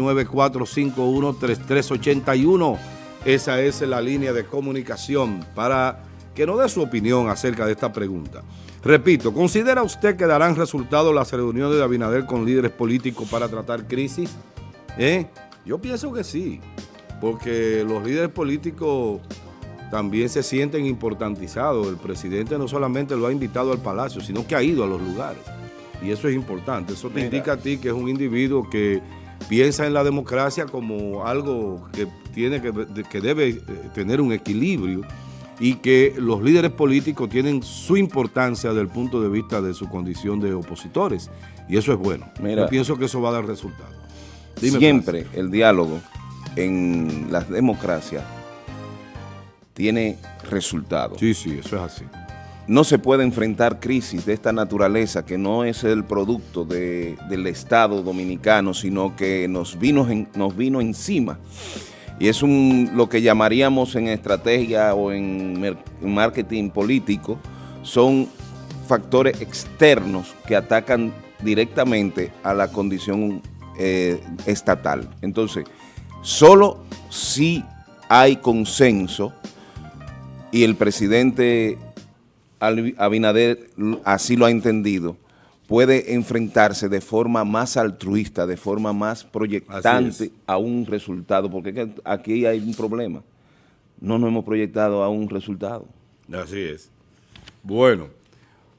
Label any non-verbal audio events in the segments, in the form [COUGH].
9451-3381. Esa es la línea de comunicación para que nos dé su opinión acerca de esta pregunta. Repito, ¿considera usted que darán resultado las reuniones de Abinader con líderes políticos para tratar crisis? ¿Eh? Yo pienso que sí, porque los líderes políticos también se sienten importantizados. El presidente no solamente lo ha invitado al palacio, sino que ha ido a los lugares. Y eso es importante. Eso te indica a ti que es un individuo que piensa en la democracia como algo que, tiene que, que debe eh, tener un equilibrio y que los líderes políticos tienen su importancia desde el punto de vista de su condición de opositores. Y eso es bueno. Yo pienso que eso va a dar resultados. siempre el diálogo en las democracias tiene resultados. Sí, sí, eso es así no se puede enfrentar crisis de esta naturaleza que no es el producto del Estado dominicano, sino que nos vino, nos vino encima. Y es un, lo que llamaríamos en estrategia o en marketing político, son factores externos que atacan directamente a la condición eh, estatal. Entonces, solo si hay consenso y el presidente Abinader así lo ha entendido, puede enfrentarse de forma más altruista, de forma más proyectante a un resultado, porque aquí hay un problema. No nos hemos proyectado a un resultado. Así es. Bueno,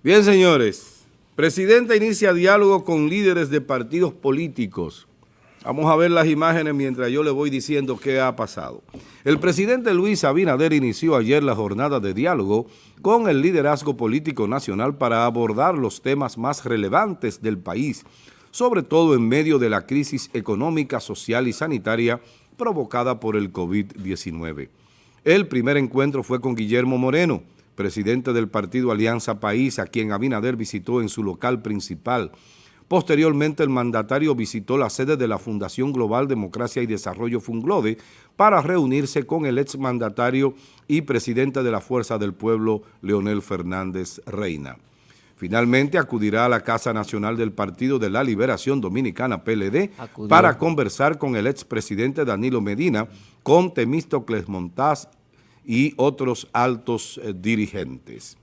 bien señores, Presidenta inicia diálogo con líderes de partidos políticos. Vamos a ver las imágenes mientras yo le voy diciendo qué ha pasado. El presidente Luis Abinader inició ayer la jornada de diálogo con el liderazgo político nacional para abordar los temas más relevantes del país, sobre todo en medio de la crisis económica, social y sanitaria provocada por el COVID-19. El primer encuentro fue con Guillermo Moreno, presidente del partido Alianza País, a quien Abinader visitó en su local principal, Posteriormente, el mandatario visitó la sede de la Fundación Global Democracia y Desarrollo Funglode para reunirse con el exmandatario y presidente de la Fuerza del Pueblo, Leonel Fernández Reina. Finalmente acudirá a la Casa Nacional del Partido de la Liberación Dominicana, PLD, para conversar con el expresidente Danilo Medina, con Temístocles Montaz y otros altos eh, dirigentes.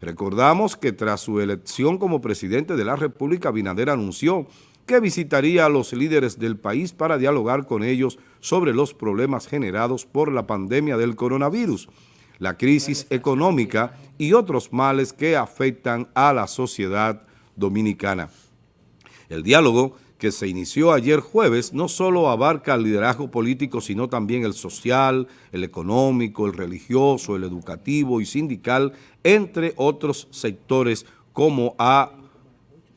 Recordamos que tras su elección como presidente de la República, Binader anunció que visitaría a los líderes del país para dialogar con ellos sobre los problemas generados por la pandemia del coronavirus, la crisis económica y otros males que afectan a la sociedad dominicana. El diálogo que se inició ayer jueves no solo abarca el liderazgo político, sino también el social, el económico, el religioso, el educativo y sindical, entre otros sectores, como ha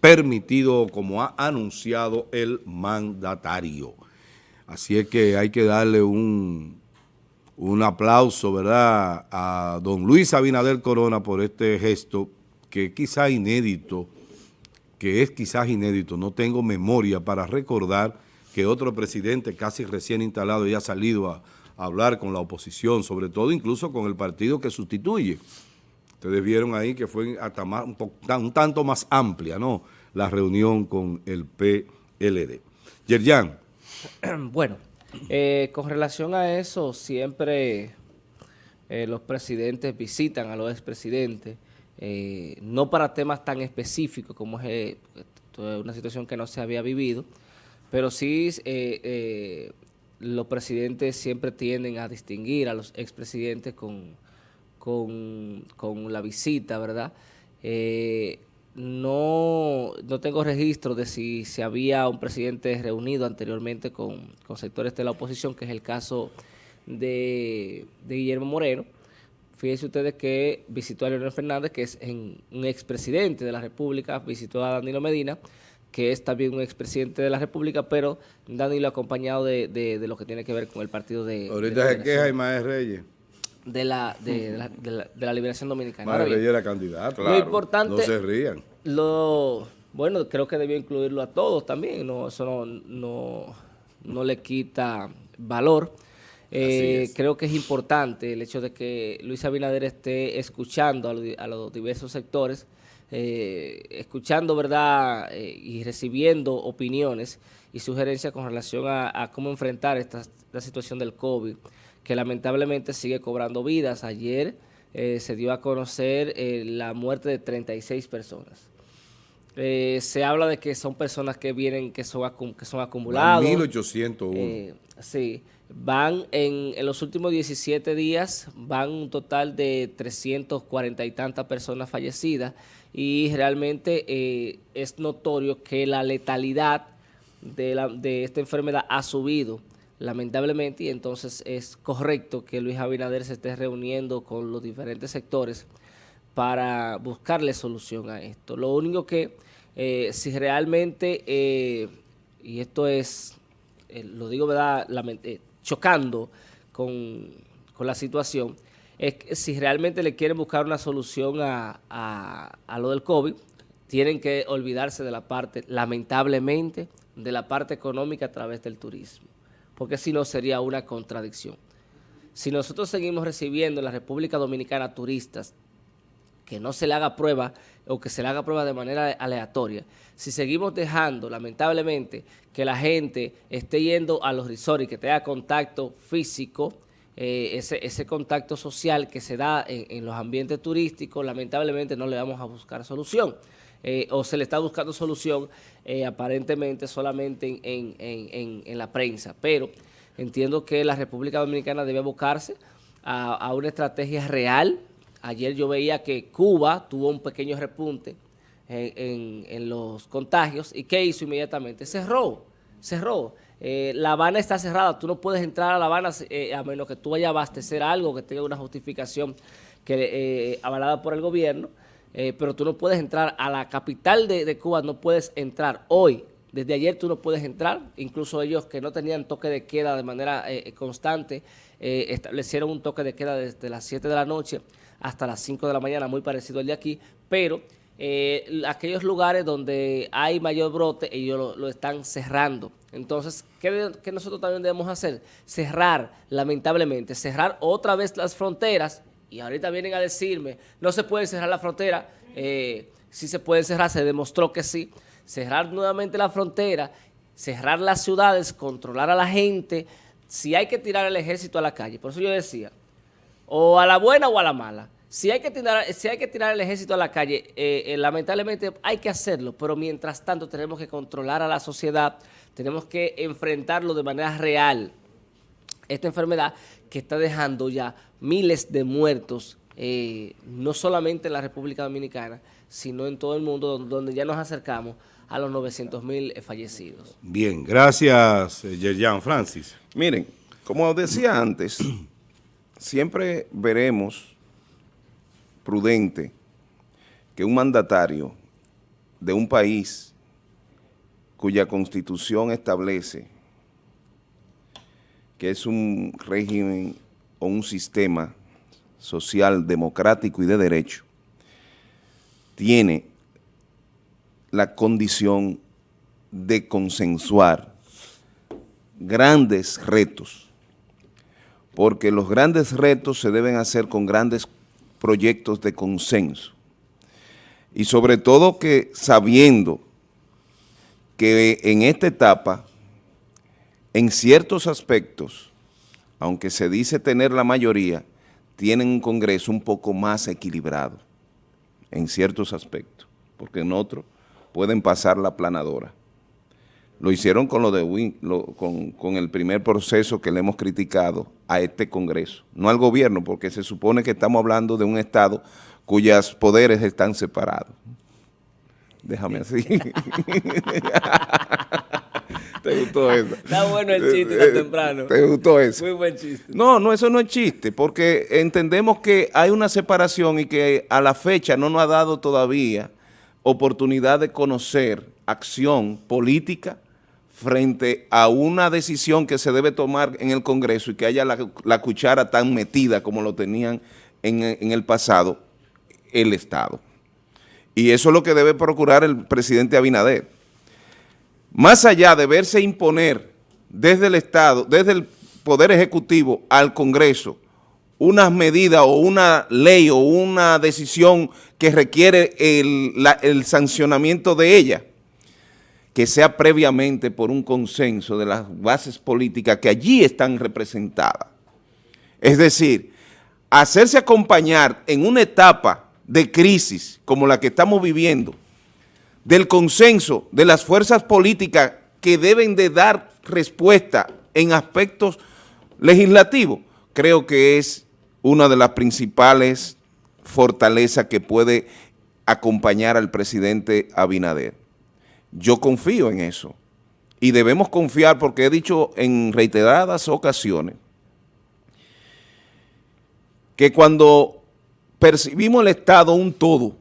permitido, como ha anunciado el mandatario. Así es que hay que darle un, un aplauso, ¿verdad?, a don Luis Abinader Corona por este gesto que quizá inédito, que es quizás inédito, no tengo memoria para recordar que otro presidente casi recién instalado ya ha salido a, hablar con la oposición, sobre todo incluso con el partido que sustituye. Ustedes vieron ahí que fue hasta un, tanto más amplia, ¿no?, la reunión con el PLD. Yerjan. [CLEARS THROAT] Bueno, eh, con relación a eso, siempre eh, los presidentes visitan a los expresidentes, eh, no para temas tan específicos como es eh, una situación que no se había vivido, pero sí eh, los presidentes siempre tienden a distinguir a los expresidentes con, con, con la visita, ¿verdad? no, no tengo registro de si se había un presidente reunido anteriormente con, con sectores de la oposición, que es el caso de Guillermo Moreno, Fíjense ustedes que visitó a Leonel Fernández, que es un expresidente de la República, visitó a Danilo Medina, que es también un expresidente de la República, pero Danilo acompañado de, de, lo que tiene que ver con el partido de... Ahorita se queja Imael Reyes. De la, de, la, de, la, liberación dominicana. Imael Reyes era candidato. Claro, lo importante... No se rían. Lo, bueno, creo que debió incluirlo a todos también, no, eso no, no, no le quita valor. Eh, creo que es importante el hecho de que Luis Abinader esté escuchando a, los diversos sectores eh, escuchando, ¿verdad? Eh, y recibiendo opiniones y sugerencias con relación a, cómo enfrentar esta, situación del COVID, que lamentablemente sigue cobrando vidas. Ayer eh, se dio a conocer la muerte de 36 personas. Se habla de que son personas que vienen, que son, que son acumulados. 1801. sí, van en, en, los últimos 17 días, van un total de 340 y tantas personas fallecidas y realmente eh, es notorio que la letalidad de, la, de esta enfermedad ha subido lamentablemente y entonces es correcto que Luis Abinader se esté reuniendo con los diferentes sectores para buscarle solución a esto. Lo único que eh, si realmente, eh, y esto es, lo digo verdad, chocando con, con la situación, es que si realmente le quieren buscar una solución a, a, lo del COVID, tienen que olvidarse de la parte, lamentablemente, de la parte económica a través del turismo, porque si no sería una contradicción. Si nosotros seguimos recibiendo en la República Dominicana turistas que no se le haga prueba o que se le haga prueba de manera aleatoria, si seguimos dejando, lamentablemente, que la gente esté yendo a los resorts y que tenga contacto físico, eh, ese, ese, contacto social que se da en, los ambientes turísticos, lamentablemente no le vamos a buscar solución. Eh, o se le está buscando solución eh, aparentemente solamente en, en, en, la prensa. Pero entiendo que la República Dominicana debe abocarse a, a una estrategia real. Ayer yo veía que Cuba tuvo un pequeño repunte en, los contagios. ¿Y qué hizo inmediatamente? Cerró, cerró. Eh, la Habana está cerrada, tú no puedes entrar a La Habana eh, a menos que tú vayas a abastecer algo que tenga una justificación que eh, avalada por el gobierno, pero tú no puedes entrar a la capital de, Cuba, no puedes entrar hoy. Desde ayer tú no puedes entrar, incluso ellos que no tenían toque de queda de manera constante, establecieron un toque de queda desde las 7 de la noche hasta las 5 de la mañana, muy parecido al de aquí, pero eh, aquellos lugares donde hay mayor brote, ellos lo, están cerrando. Entonces, ¿qué, nosotros también debemos hacer? Cerrar, lamentablemente, cerrar otra vez las fronteras. Y ahorita vienen a decirme, no se puede cerrar la frontera. Eh, si se puede cerrar, se demostró que sí. Cerrar nuevamente la frontera, cerrar las ciudades, controlar a la gente. Si hay que tirar el ejército a la calle. Por eso yo decía, o a la buena o a la mala. Si hay que tirar, si hay que tirar el ejército a la calle, eh, eh, lamentablemente hay que hacerlo, pero mientras tanto tenemos que controlar a la sociedad, tenemos que enfrentarlo de manera real. Esta enfermedad que está dejando ya miles de muertos, eh, no solamente en la República Dominicana, sino en todo el mundo, donde ya nos acercamos a los 900 mil fallecidos. Bien, gracias, Yerjan Francis. Miren, como decía antes, [CLEARS THROAT] siempre veremos prudente que un mandatario de un país cuya constitución establece que es un régimen o un sistema social, democrático y de derecho, tiene la condición de consensuar grandes retos, porque los grandes retos se deben hacer con grandes proyectos de consenso. Y sobre todo que sabiendo que en esta etapa, en ciertos aspectos, aunque se dice tener la mayoría, tienen un Congreso un poco más equilibrado en ciertos aspectos, porque en otros pueden pasar la planadora. Lo hicieron con, lo de con, con, el primer proceso que le hemos criticado a este Congreso, no al gobierno, porque se supone que estamos hablando de un Estado cuyos poderes están separados. Déjame así. [LAUGHS] ¿Te gustó eso? Está bueno el chiste tan temprano. ¿Te gustó eso? Muy buen chiste. No, no, eso no es chiste, porque entendemos que hay una separación y que a la fecha no nos ha dado todavía oportunidad de conocer acción política frente a una decisión que se debe tomar en el Congreso y que haya la, cuchara tan metida como lo tenían en, el pasado el Estado. Y eso es lo que debe procurar el presidente Abinader. Más allá de verse imponer desde el Estado, desde el Poder Ejecutivo al Congreso, unas medidas o una ley o una decisión que requiere el, sancionamiento de ella, que sea previamente por un consenso de las bases políticas que allí están representadas. Es decir, hacerse acompañar en una etapa de crisis como la que estamos viviendo, del consenso de las fuerzas políticas que deben de dar respuesta en aspectos legislativos, creo que es una de las principales fortalezas que puede acompañar al presidente Abinader. Yo confío en eso. Y debemos confiar porque he dicho en reiteradas ocasiones que cuando percibimos el Estado un todo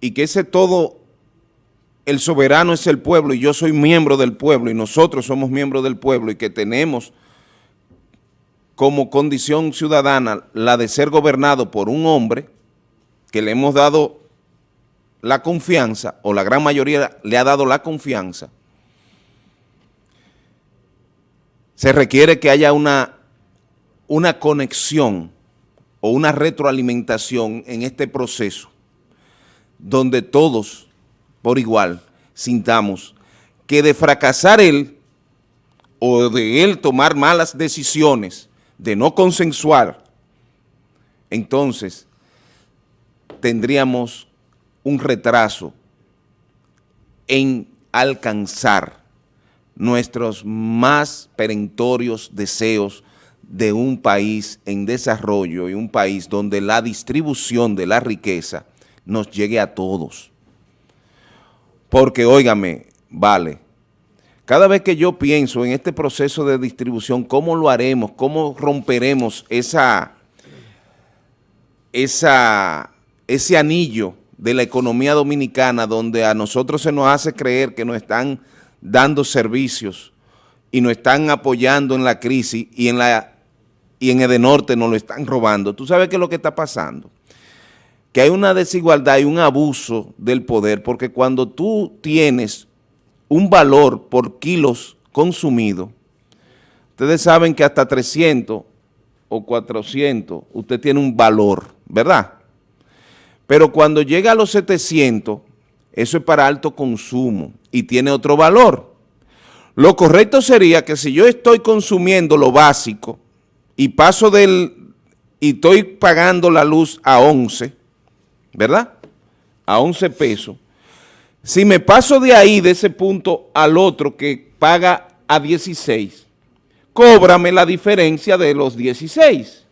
y que ese todo, el soberano es el pueblo y yo soy miembro del pueblo y nosotros somos miembros del pueblo y que tenemos como condición ciudadana la de ser gobernado por un hombre que le hemos dado la confianza, o la gran mayoría le ha dado la confianza, se requiere que haya una, una conexión o una retroalimentación en este proceso, donde todos, por igual, sintamos que de fracasar él o de él tomar malas decisiones, de no consensuar, entonces tendríamos un retraso en alcanzar nuestros más perentorios deseos de un país en desarrollo y un país donde la distribución de la riqueza nos llegue a todos. Porque, óigame, vale, cada vez que yo pienso en este proceso de distribución, ¿cómo lo haremos? ¿Cómo romperemos esa, esa, ese anillo de la economía dominicana donde a nosotros se nos hace creer que nos están dando servicios y nos están apoyando en la crisis y en, la, y en Edenorte nos lo están robando? ¿Tú sabes qué es lo que está pasando? Que hay una desigualdad y un abuso del poder porque cuando tú tienes un valor por kilos consumidos, ustedes saben que hasta 300 o 400 usted tiene un valor, ¿verdad? Pero cuando llega a los 700, eso es para alto consumo y tiene otro valor. Lo correcto sería que si yo estoy consumiendo lo básico y paso del, y estoy pagando la luz a 11, ¿verdad? A 11 pesos. Si me paso de ahí, de ese punto al otro que paga a 16, cóbrame la diferencia de los 16.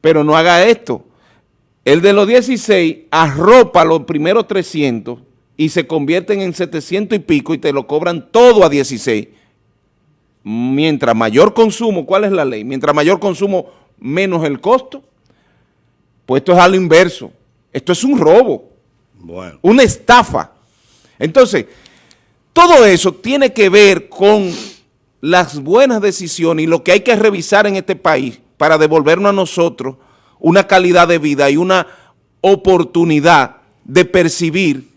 Pero no haga esto. El de los 16 arropa los primeros 300 y se convierten en 700 y pico y te lo cobran todo a 16. Mientras mayor consumo, ¿cuál es la ley? Mientras mayor consumo, menos el costo. Pues esto es a lo inverso. Esto es un robo, Bueno, una estafa. Entonces, todo eso tiene que ver con las buenas decisiones y lo que hay que revisar en este país para devolvernos a nosotros una calidad de vida y una oportunidad de percibir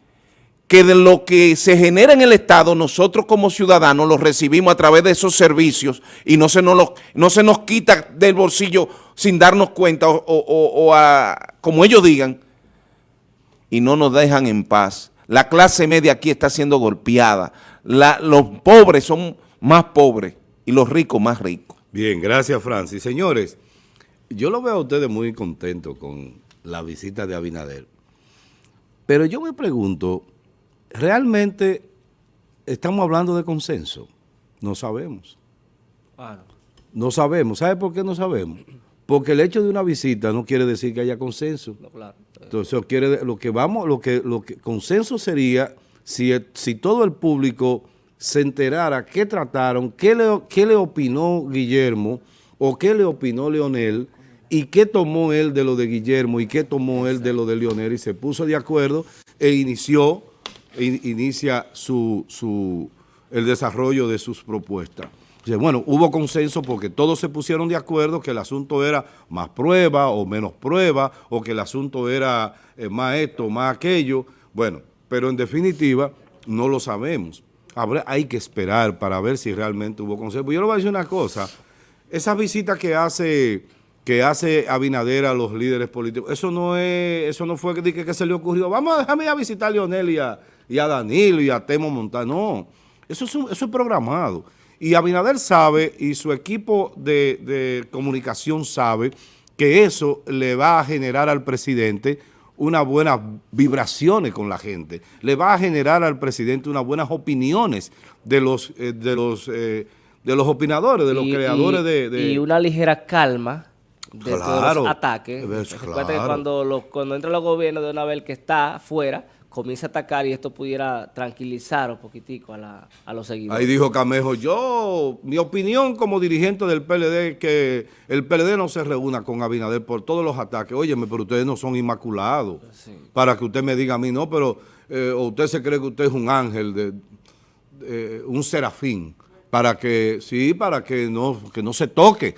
que de lo que se genera en el Estado, nosotros como ciudadanos lo recibimos a través de esos servicios y no se nos, no se nos quita del bolsillo sin darnos cuenta o, o- o- o a- como ellos digan, y no nos dejan en paz. La clase media aquí está siendo golpeada. La- los pobres son más pobres y los ricos más ricos. bien, gracias Francis. Señores, yo lo veo a ustedes muy contentos con la visita de Abinader. Pero yo me pregunto, ¿realmente estamos hablando de consenso? No sabemos. Claro. No sabemos. ¿Sabe por qué no sabemos? Porque el hecho de una visita no quiere decir que haya consenso. No, claro. Entonces, quiere, lo que vamos, lo que, lo que consenso sería si, todo el público se enterara qué trataron, qué le, qué le opinó Guillermo o qué le opinó Leonel y qué tomó él de lo de Guillermo y qué tomó él de lo de Leonel y se puso de acuerdo e inició, e in- inicia su, su, el desarrollo de sus propuestas. Bueno, hubo consenso porque todos se pusieron de acuerdo que el asunto era más prueba o menos prueba, o que el asunto era eh, más esto, más aquello. Bueno, pero en definitiva no lo sabemos. Habrá, hay que esperar para ver si realmente hubo consenso. Yo le voy a decir una cosa, esa visita que hace, que hace Abinader a los líderes políticos. Eso no es, eso no fue que, que, que se le ocurrió. Vamos a dejarme a visitar a Leonel y a, y a Danilo y a Temo Montano. No, eso es, un, eso es programado. Y Abinader sabe y su equipo de, de comunicación sabe que eso le va a generar al presidente unas buenas vibraciones con la gente, le va a generar al presidente unas buenas opiniones de los, eh, de los, eh, de los opinadores, de los Y- creadores y- de, de- Y una ligera calma de todos los ataques. Es Recuerda que cuando, los, cuando entra los gobiernos de una vez el que está afuera, comienza a atacar y esto pudiera tranquilizar un poquitico a, la, a los seguidores. Ahí dijo Camejo, yo, mi opinión como dirigente del PLD es que el PLD no se reúna con Abinader por todos los ataques. Óyeme, pero ustedes no son inmaculados. Para que usted me diga a mí, no, pero eh, o usted se cree que usted es un ángel, de, un serafín, para que, sí, para que no, que no se toque.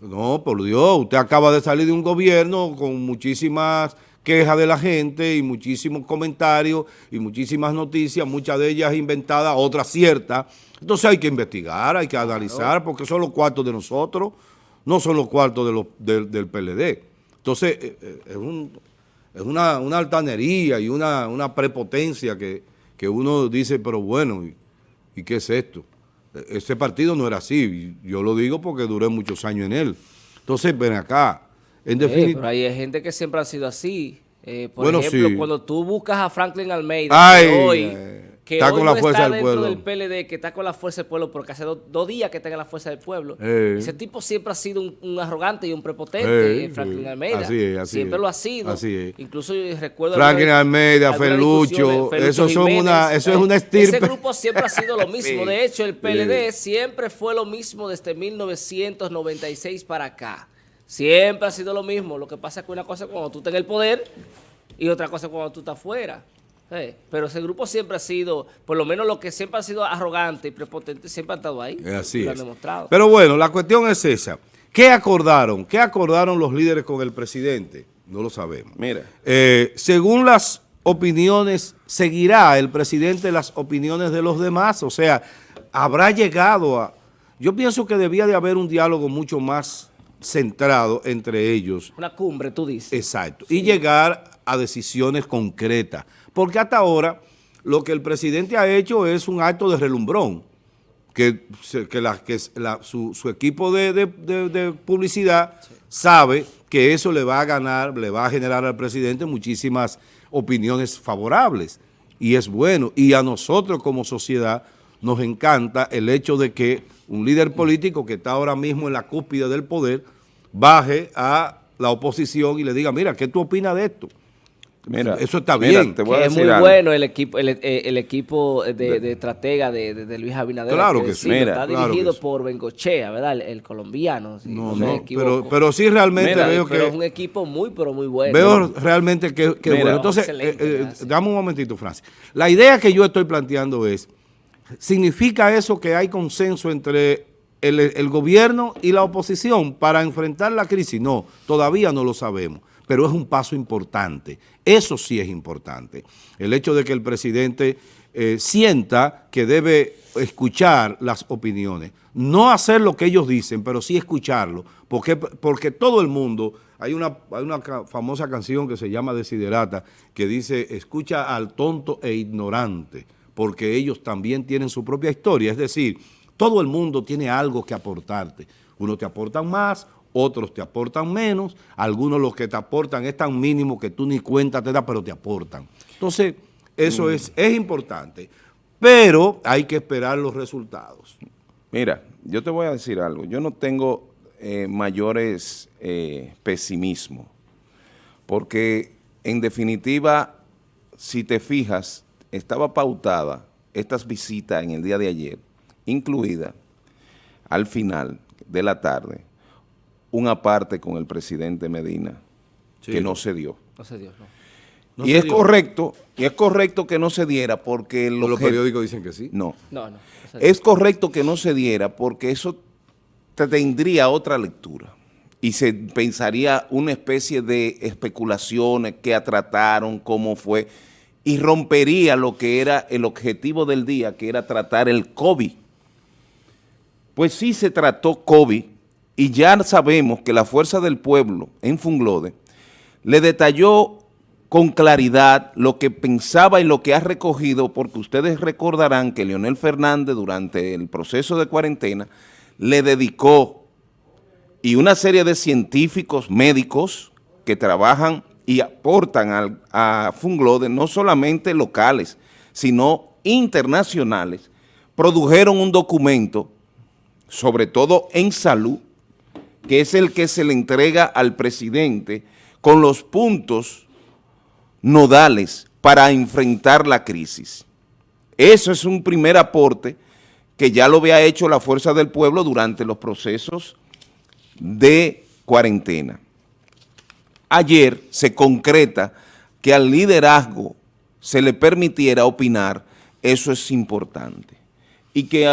No, por Dios, usted acaba de salir de un gobierno con muchísimas quejas de la gente y muchísimos comentarios y muchísimas noticias, muchas de ellas inventadas, otras ciertas. Entonces hay que investigar, hay que analizar, porque son los cuartos de nosotros, no son los cuartos de los, del, del PLD. Entonces eh, eh, es, un- es una, una altanería y una, una prepotencia que, que uno dice, pero bueno, ¿y, y qué es esto? Ese partido no era así, yo lo digo porque duré muchos años en él. Entonces, ven acá, en Eh, definitiva... pero hay gente que siempre ha sido así. Eh, por Bueno, ejemplo, sí. cuando tú buscas a Franklin Almeida, Ay, hoy, eh, que está hoy con la no fuerza está del dentro pueblo. del PLD, que está con la fuerza del pueblo, porque hace do- dos días que está en la fuerza del pueblo. Eh. Ese tipo siempre ha sido un, un arrogante y un prepotente, Eh, eh, Franklin. Almeida. Así es, así siempre es. lo ha sido. Así es. Incluso yo recuerdo... Franklin Almeida, Felucho, esos son una- eso es eh, una Ese estirpe. grupo siempre ha sido lo [LAUGHS] mismo. Sí. De hecho, el PLD siempre fue lo mismo desde 1996 para acá. Siempre ha sido lo mismo. Lo que pasa es que una cosa es cuando tú estás en el poder y otra cosa es cuando tú estás fuera. Eh, Pero ese grupo siempre ha sido, por lo menos lo que siempre ha sido arrogante y prepotente, siempre ha estado ahí. Es así Y lo es. han demostrado. Pero bueno, la cuestión es esa. ¿Qué acordaron? ¿Qué acordaron los líderes con el presidente? No lo sabemos. Mira, Eh, según las opiniones, seguirá el presidente las opiniones de los demás, o sea, habrá llegado a... Yo pienso que debía de haber un diálogo mucho más centrado entre ellos, Una cumbre, tú dices. exacto, y llegar a decisiones concretas, porque hasta ahora lo que el presidente ha hecho es un acto de relumbrón, que, que, su, equipo de publicidad sabe que eso le va a ganar, le va a generar al presidente muchísimas opiniones favorables. Y es bueno. Y a nosotros como sociedad nos encanta el hecho de que un líder político que está ahora mismo en la cúspide del poder baje a la oposición y le diga, mira, ¿qué tú opinas de esto? Mira. Eso está mira, bien. Te voy a Que es muy algo. bueno el equipo el, el equipo de, de estratega de, de- de Luis Abinader. Claro que sí. Mira, está claro dirigido que por Bengochea, ¿verdad? El, el colombiano. si No, no, pero, pero sí realmente Mira, veo Pero que... es un equipo muy, pero muy bueno. Veo realmente que, que Mira. bueno. Entonces, eh, eh, dame un momentito, Francis. La idea que yo estoy planteando es, ¿significa eso que hay consenso entre el, el gobierno y la oposición para enfrentar la crisis? No, todavía no lo sabemos, pero es un paso importante. Eso sí es importante. El hecho de que el presidente eh, sienta que debe escuchar las opiniones. No hacer lo que ellos dicen, pero sí escucharlo. Porque, porque todo el mundo, hay una, hay una famosa canción que se llama Desiderata, que dice, escucha al tonto e ignorante, porque ellos también tienen su propia historia. Es decir, todo el mundo tiene algo que aportarte. Unos te aportan más, otros te aportan menos, algunos los que te aportan es tan mínimo que tú ni cuenta te das, pero te aportan. Entonces, eso es, es importante, pero hay que esperar los resultados. Mira, yo te voy a decir algo. Yo no tengo eh, mayores eh, pesimismo, porque en definitiva, si te fijas, estaba pautada estas visitas en el día de ayer, incluida al final de la tarde, una parte con el presidente Medina, Sí. que no se dio. No sé Dios, no. No y se es dio. correcto, y es correcto que no se diera porque el Los periódicos dicen que sí. No, No, no. es correcto que no se diera porque eso te tendría otra lectura y se pensaría una especie de especulaciones que trataron, cómo fue, y rompería lo que era el objetivo del día, que era tratar el COVID. Pues sí se trató COVID y ya sabemos que la Fuerza del Pueblo en Funglode le detalló con claridad lo que pensaba y lo que ha recogido, porque ustedes recordarán que Leonel Fernández durante el proceso de cuarentena le dedicó y una serie de científicos médicos que trabajan y aportan al, a Funglode, no solamente locales, sino internacionales, produjeron un documento, sobre todo en salud, que es el que se le entrega al presidente con los puntos nodales para enfrentar la crisis. Eso es un primer aporte que ya lo había hecho la Fuerza del Pueblo durante los procesos de cuarentena. Ayer se concreta que al liderazgo se le permitiera opinar, eso es importante. Y que uh,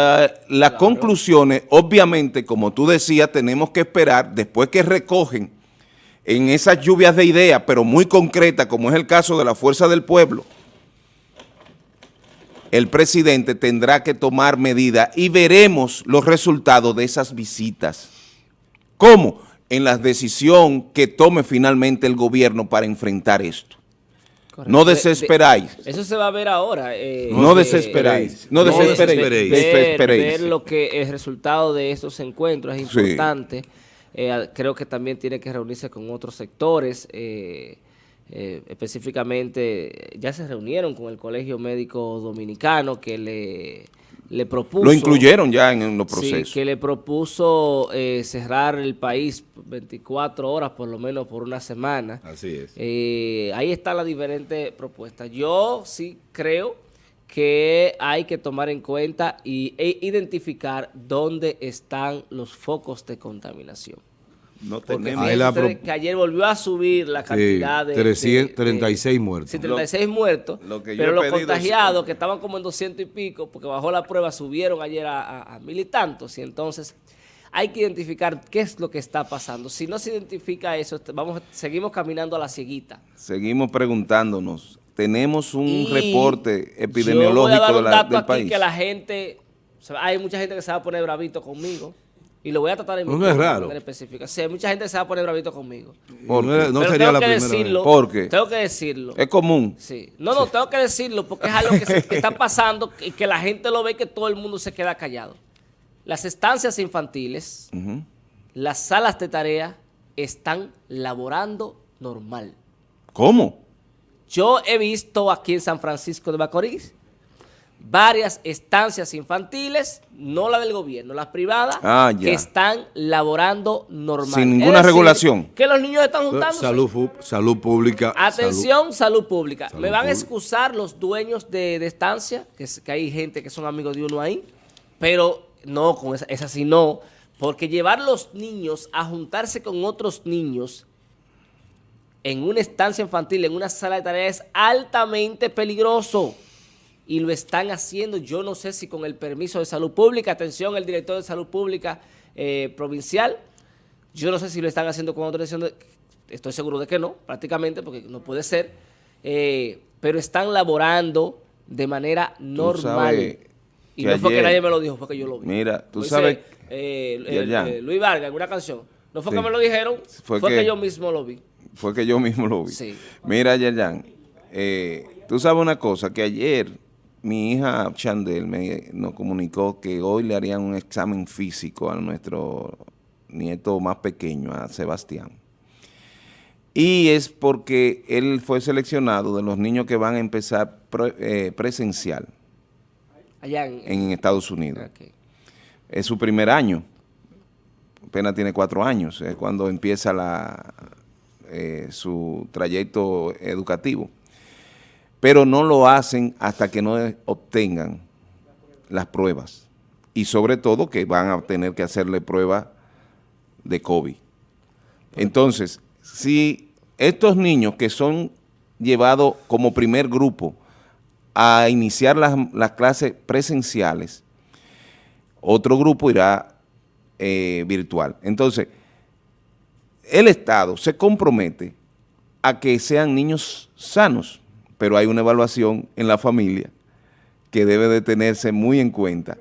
las claro. conclusiones, obviamente, como tú decías, tenemos que esperar, después que recogen en esas lluvias de ideas, pero muy concretas, como es el caso de la Fuerza del Pueblo, el presidente tendrá que tomar medidas y veremos los resultados de esas visitas. ¿Cómo? En la decisión que tome finalmente el gobierno para enfrentar esto. Correcto. No desesperáis. De, de, eso se va a ver ahora. Eh, no desesperáis. No, no desesperéis. Ver, ver, lo que el resultado de estos encuentros es importante. Sí. Eh, creo que también tiene que reunirse con otros sectores. Eh, eh, específicamente, ya se reunieron con el Colegio Médico Dominicano que le, le propuso... Lo incluyeron ya en, en los procesos. Sí, que le propuso eh, cerrar el país 24 horas, por lo menos por una semana. Así es. Eh, ahí están las diferentes propuestas. Yo sí creo que hay que tomar en cuenta y, e identificar dónde están los focos de contaminación. No Porque fíjense que ayer volvió a subir la cantidad sí, de, 336 de, muertos. Sí, 36 lo, muertos, lo que pero los contagiados que estaban como en 200 y pico, porque bajó la prueba, subieron ayer a, a, a mil y tantos, y entonces hay que identificar qué es lo que está pasando. Si no se identifica eso, vamos, seguimos caminando a la cieguita. Seguimos preguntándonos, tenemos un y reporte epidemiológico yo voy a dar un de la, dato del aquí país. que la gente, hay mucha gente que se va a poner bravito conmigo. Y lo voy a tratar en no, es raro. específica. Sí, mucha gente se va a poner bravito conmigo. ¿Por no, no Pero sería tengo la que primera decirlo, vez. ¿Por qué? Tengo que decirlo. Es común. Sí. No, no, tengo que decirlo porque es algo que, se, que está [LAUGHS] pasando y que la gente lo ve y que todo el mundo se queda callado. Las estancias infantiles, Uh -huh. las salas de tarea están laborando normal. ¿Cómo? Yo he visto aquí en San Francisco de Macorís varias estancias infantiles, no la del gobierno, las privadas, Ah, que están laborando normal. Sin ninguna decir, regulación. Que los niños están juntándose. Salud, pública. Atención, salud, pública. Salud Me van a excusar los dueños de, de estancia, que, es- que hay gente que son amigos de uno ahí, pero no, con esa, esa sí no, porque llevar los niños a juntarse con otros niños en una estancia infantil, en una sala de tareas, es altamente peligroso. Y lo están haciendo, yo no sé si con el permiso de salud pública, atención, el director de salud pública eh, provincial, yo no sé si lo están haciendo con autorización, de, estoy seguro de que no, prácticamente, porque no puede ser, eh, pero están laborando de manera normal. Y no fue que nadie me lo dijo, fue que yo lo vi. Mira, tú dice, sabes- eh, Yerjan. Luis Vargas, en una canción. No fue Sí. que me lo dijeron, Fue fue, que- que, yo mismo lo vi. Fue que yo mismo lo vi. Sí. Mira, eh, tú sabes una cosa, que ayer mi hija Chandel me, nos comunicó que hoy le harían un examen físico a nuestro nieto más pequeño, a Sebastián. Y es porque él fue seleccionado de los niños que van a empezar pre- eh, presencial Allá en... en Estados Unidos. Es su primer año, apenas tiene cuatro años, es cuando empieza la, eh, su trayecto educativo. Pero no lo hacen hasta que no obtengan las pruebas. Y sobre todo que van a tener que hacerle prueba de COVID. Entonces, si estos niños que son llevados como primer grupo a iniciar las, las clases presenciales, otro grupo irá eh, virtual. Entonces, el Estado se compromete a que sean niños sanos, pero hay una evaluación en la familia que debe de tenerse muy en cuenta,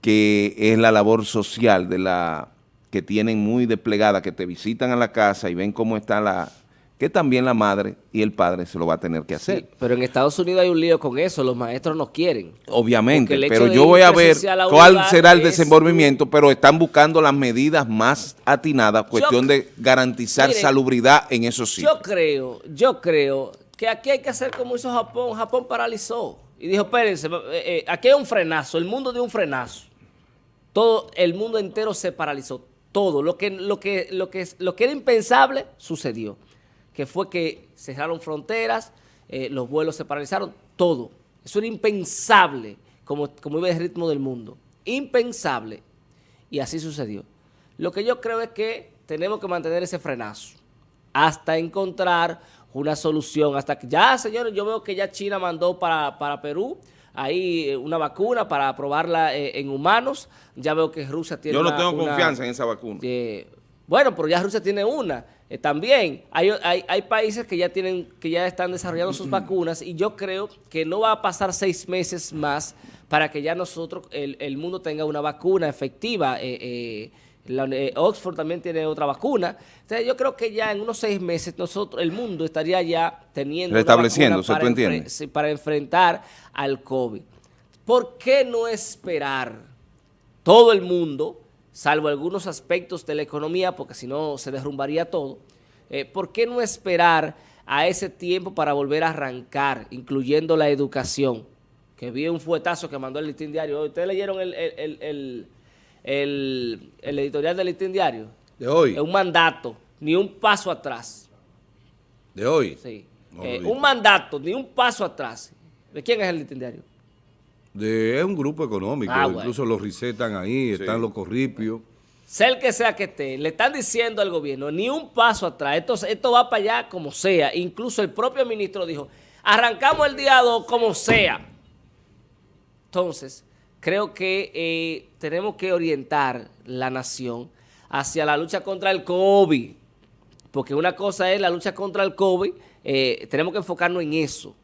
que es la labor social de la que tienen muy desplegada, que te visitan a la casa y ven cómo está la, que también la madre y el padre se lo va a tener que hacer. Sí, pero en Estados Unidos hay un lío con eso, los maestros no quieren. Obviamente, pero yo voy a ver cuál será el desenvolvimiento, pero están buscando las medidas más atinadas, cuestión de garantizar salubridad en esos sitios. Yo creo, yo creo que aquí hay que hacer como hizo Japón, Japón paralizó y dijo, espérense, eh, eh, aquí hay un frenazo, el mundo dio un frenazo. Todo, el mundo entero se paralizó, todo, lo que, lo que, lo que, lo que era impensable sucedió que fue que cerraron fronteras, eh, los vuelos se paralizaron, todo. Eso era impensable, como, como iba el ritmo del mundo. Impensable. Y así sucedió. Lo que yo creo es que tenemos que mantener ese frenazo hasta encontrar una solución. Hasta que ya, señores, yo veo que ya China mandó para, Perú ahí eh, una vacuna para probarla eh, en humanos. Ya veo que Rusia tiene Yo no tengo confianza en esa vacuna. bueno, pero ya Rusia tiene una. Eh, también hay, hay, países que ya tienen que ya están desarrollando sus [CLEARS THROAT] vacunas y yo creo que no va a pasar seis meses más para que ya nosotros, el, mundo tenga una vacuna efectiva. Eh, eh, Oxford también tiene otra vacuna. Entonces yo creo que ya en unos seis meses nosotros, el mundo estaría ya teniendo Restableciéndose, para, ¿tú para enfrentar al COVID. ¿Por qué no esperar todo el mundo salvo algunos aspectos de la economía, porque si no se derrumbaría todo, eh, ¿por qué no esperar a ese tiempo para volver a arrancar, incluyendo la educación? Que vi un fuetazo que mandó el Listín Diario. ¿Ustedes leyeron el, editorial del Listín Diario? De hoy. Es un mandato, ni un paso atrás. ¿De hoy? Sí. Eh, un mandato, ni un paso atrás. ¿De quién es el Listín Diario? es un grupo económico, ah, incluso los recetan ahí, están los corripios. Sea el que sea que esté, le están diciendo al gobierno, ni un paso atrás, esto, esto va para allá como sea. Incluso el propio ministro dijo, arrancamos el día 2 como sea. Entonces, creo que eh, tenemos que orientar la nación hacia la lucha contra el COVID. Porque una cosa es la lucha contra el COVID, eh, tenemos que enfocarnos en eso.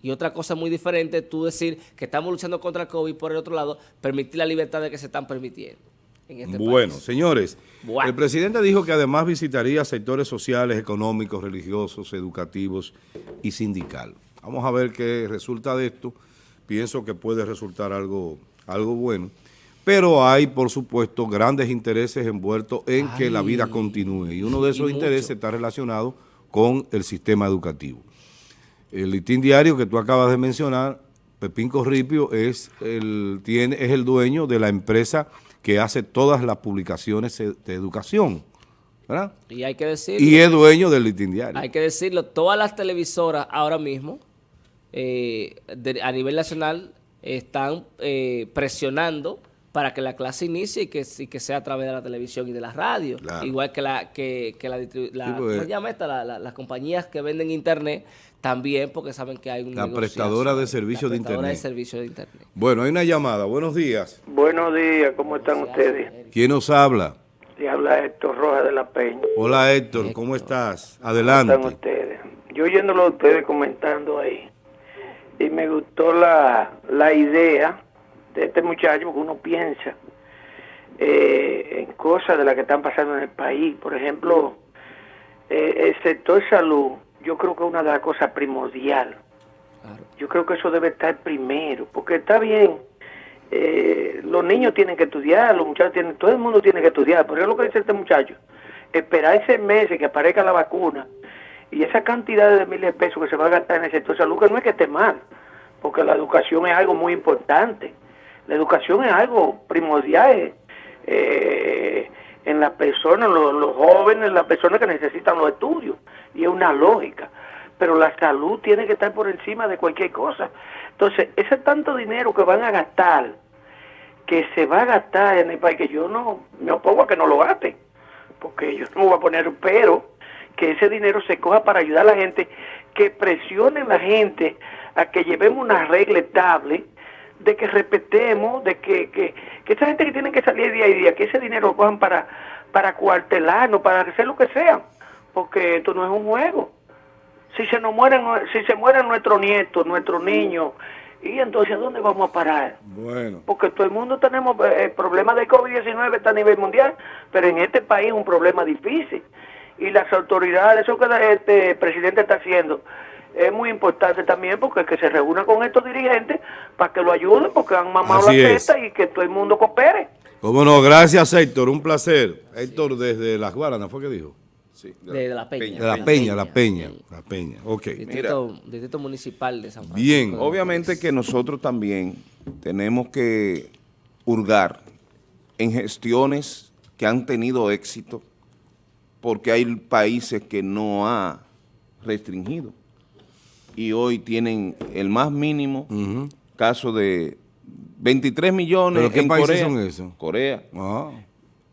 Y otra cosa muy diferente es tú decir que estamos luchando contra el COVID por el otro lado, permitir la libertad de que se están permitiendo. En este bueno, señores, el presidente dijo que además visitaría sectores sociales, económicos, religiosos, educativos y sindicales. Vamos a ver qué resulta de esto. Pienso que puede resultar algo, algo bueno. Pero hay, por supuesto, grandes intereses envueltos en que la vida continúe. Y uno de esos intereses está relacionado con el sistema educativo. El listín diario que tú acabas de mencionar, Pepín Corripio es el, tiene, es el dueño de la empresa que hace todas las publicaciones de educación. ¿verdad? Y hay que decirlo. Y es dueño del listín diario. Hay que decirlo, todas las televisoras ahora mismo, eh, a nivel nacional, están eh, presionando para que la clase inicie y que, que sea a través de la televisión y de la radio. Igual que la que, que la, la, ¿cómo llama esta? las compañías que venden internet también porque saben que hay un La prestadora de servicios de internet. de servicio de internet. Bueno, hay una llamada. Buenos días. Buenos días, ¿cómo están ustedes? ¿Quién nos habla? Le habla Héctor Rojas de la Peña. Hola Héctor, ¿cómo estás? Adelante. ¿Cómo están ustedes? Yo oyéndolo a ustedes comentando ahí, y me gustó la, la idea de este muchacho, porque uno piensa eh, en cosas de las que están pasando en el país. Por ejemplo, eh, el sector salud, yo creo que es una de las cosas primordial. Yo creo que eso debe estar primero, porque está bien, eh, los niños tienen que estudiar, los muchachos tienen, todo el mundo tiene que estudiar, pero es lo que dice este muchacho, esperar ese mes que aparezca la vacuna y esa cantidad de miles de pesos que se va a gastar en el sector salud, que no es que esté mal, porque la educación es algo muy importante. La educación es algo primordial eh, en las personas, los, jóvenes, las personas que necesitan los estudios. Y es una lógica. Pero la salud tiene que estar por encima de cualquier cosa. Entonces, ese tanto dinero que van a gastar, que se va a gastar en el país, que yo no me opongo a que no lo gasten, porque yo no voy a poner pero, que ese dinero se coja para ayudar a la gente, que presione a la gente a que llevemos una regla estable de que respetemos, de que, que, que esa gente que tiene que salir día a día, que ese dinero lo cojan para, para cuartelarnos, para hacer lo que sea, porque esto no es un juego. Si se nos mueren, si se mueren nuestros nietos, nuestros niños, Y entonces, ¿a dónde vamos a parar? Bueno. Porque todo el mundo tenemos eh, el problema de COVID-19 está a nivel mundial, pero en este país es un problema difícil. Y las autoridades, eso que este presidente está haciendo, es muy importante también porque que se reúna con estos dirigentes para que lo ayuden, porque han mamado Así la es. teta y que todo el mundo coopere. Cómo no, gracias Héctor, un placer. Héctor desde Las Guaranas, ¿fue que dijo? Sí, De, de la Peña. De La Peña, La Peña, La Peña, ok. Distrito, Distrito Municipal de San Francisco. Bien. Obviamente que nosotros también tenemos que hurgar en gestiones que han tenido éxito, porque hay países que no ha restringido y hoy tienen el más mínimo caso de 23 millones ¿Pero qué en países Corea, son esos? Corea Ah.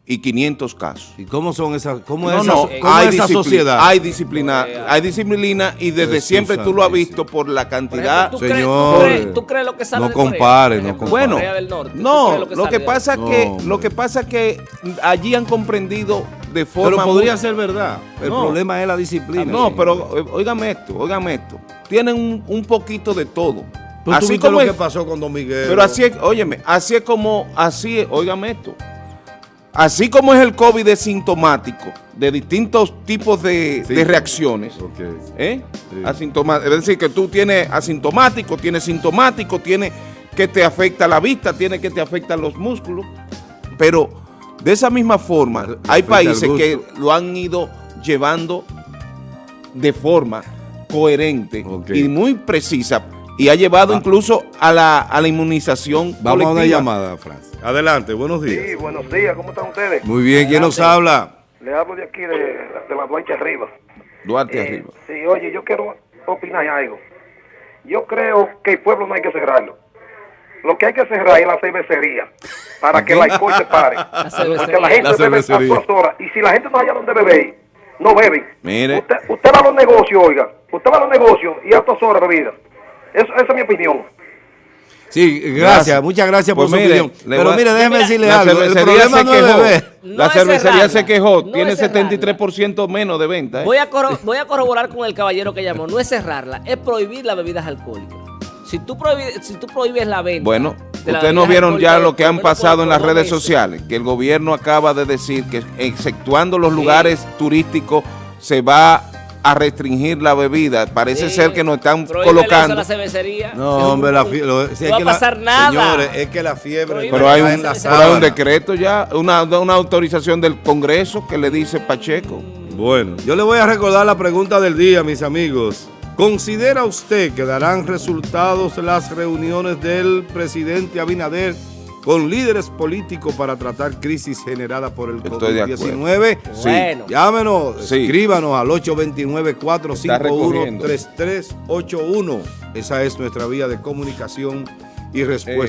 Y 500 casos. ¿Y cómo son esas, cómo No, es no, cómo hay, es esa disciplina, sociedad? hay disciplina, hay disciplina y desde Jesús siempre tú lo has visto por la Por cantidad. ejemplo, ¿tú crees- Señor, tú crees, tú crees lo que sale no de compare, no compare. Bueno, Corea del Norte. ¿tú no, lo que pasa No, que hombre. lo que pasa es que allí han comprendido de forma Pero podría muy- ser verdad. El No. problema es la disciplina. no, pero eh, óigame esto, óigame esto. Tienen un, un poquito de todo. Pero así viste como lo es- que pasó con Don Miguel. pero así es, óyeme, así es como, así es, óigame esto. Así como es el COVID es sintomático de distintos tipos de, Sí. de reacciones, Ok. ¿eh? Sí. Es decir, que tú tienes asintomático, tienes sintomático, tienes que te afecta la vista, tiene que te afectan los músculos, pero de esa misma forma hay países que lo han ido llevando de forma coherente y muy precisa y ha llevado Va. incluso a la, a la inmunización Vamos a una colectiva. llamada, Franz. Adelante, buenos Sí, días. buenos días, ¿cómo están ustedes? Muy bien, ¿quién nos habla? Le hablo de aquí, de, de la Duarte arriba. Duarte Eh, arriba. Sí, oye, yo quiero opinar algo. Yo creo que el pueblo no hay que cerrarlo. Lo que hay que cerrar es la cervecería, para que el alcohol se pare. [LAUGHS] cervecería. Porque la gente La bebe a todas horas. Y si la gente no haya donde beber, no beben. Mire. Usted, usted va a los negocios, oiga. Usted va a los negocios y a todas horas bebida. Eso, esa es mi opinión. Sí, gracias, Gracias. muchas gracias por Pues su mire, opinión. le Pero mire, déjeme Mira, decirle La algo. El problema se no es quejó. beber. No la es cervecería se quejó. No Tiene es cerrarla. 73% menos de venta. ¿eh? Voy a, corro- voy a corroborar con el caballero que llamó. No es cerrarla, es prohibir las bebidas alcohólicas. Si tú, si tú prohíbes la venta. Bueno, ustedes no vieron ya lo que han menos por- pasado en las redes meses. sociales, que el gobierno acaba de decir que exceptuando los lugares turísticos se va a restringir la bebida. Parece Sí, ser que nos están prohíbele eso a colocando. la cervecería. No, hombre, la fiebre. no va a pasar nada. Señores, es que la fiebre. Prohíbe Pero hay, un, la pero hay un decreto ya, una, una autorización del Congreso que le dice Pacheco. Bueno, yo le voy a recordar la pregunta del día, mis amigos. ¿Considera usted que darán resultados las reuniones del presidente Abinader con líderes políticos para tratar crisis generada por el Estoy de acuerdo. COVID-19? Sí. Bueno. Llámenos, Sí. escríbanos al recogiendo. 829-451-3381. Esa es nuestra vía de comunicación y respuesta.